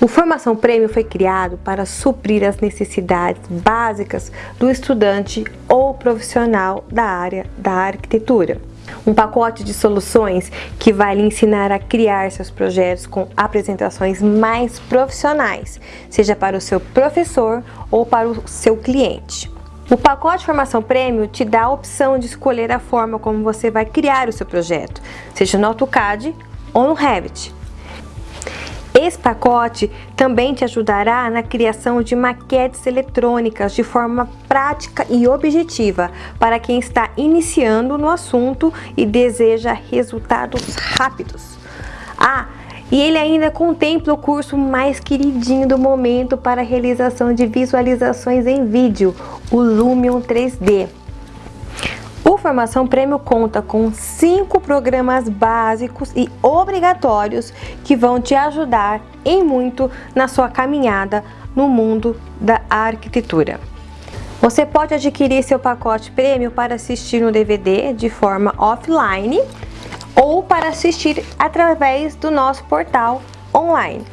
O Formação Prêmio foi criado para suprir as necessidades básicas do estudante ou profissional da área da arquitetura. Um pacote de soluções que vai lhe ensinar a criar seus projetos com apresentações mais profissionais, seja para o seu professor ou para o seu cliente. O pacote Formação Prêmio te dá a opção de escolher a forma como você vai criar o seu projeto, seja no AutoCAD ou no Revit. Esse pacote também te ajudará na criação de maquetes eletrônicas de forma prática e objetiva para quem está iniciando no assunto e deseja resultados rápidos. Ah, e ele ainda contempla o curso mais queridinho do momento para realização de visualizações em vídeo, o Lumion 3D. Formação Prêmio conta com cinco programas básicos e obrigatórios que vão te ajudar em muito na sua caminhada no mundo da arquitetura. Você pode adquirir seu pacote prêmio para assistir no DVD de forma offline ou para assistir através do nosso portal online.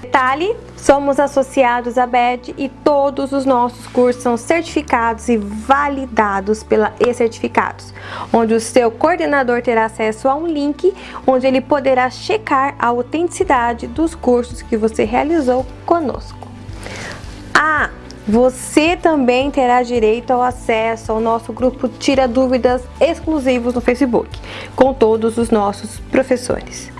Detalhe, somos associados à BED e todos os nossos cursos são certificados e validados pela E-Certificados, onde o seu coordenador terá acesso a um link onde ele poderá checar a autenticidade dos cursos que você realizou conosco. Ah, você também terá direito ao acesso ao nosso grupo Tira Dúvidas exclusivos no Facebook, com todos os nossos professores.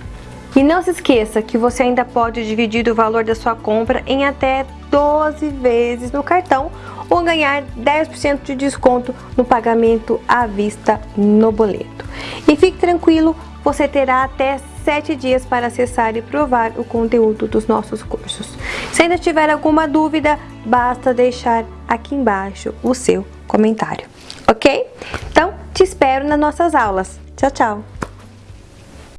E não se esqueça que você ainda pode dividir o valor da sua compra em até 12 vezes no cartão ou ganhar 10% de desconto no pagamento à vista no boleto. E fique tranquilo, você terá até 7 dias para acessar e provar o conteúdo dos nossos cursos. Se ainda tiver alguma dúvida, basta deixar aqui embaixo o seu comentário, ok? Então, te espero nas nossas aulas. Tchau, tchau!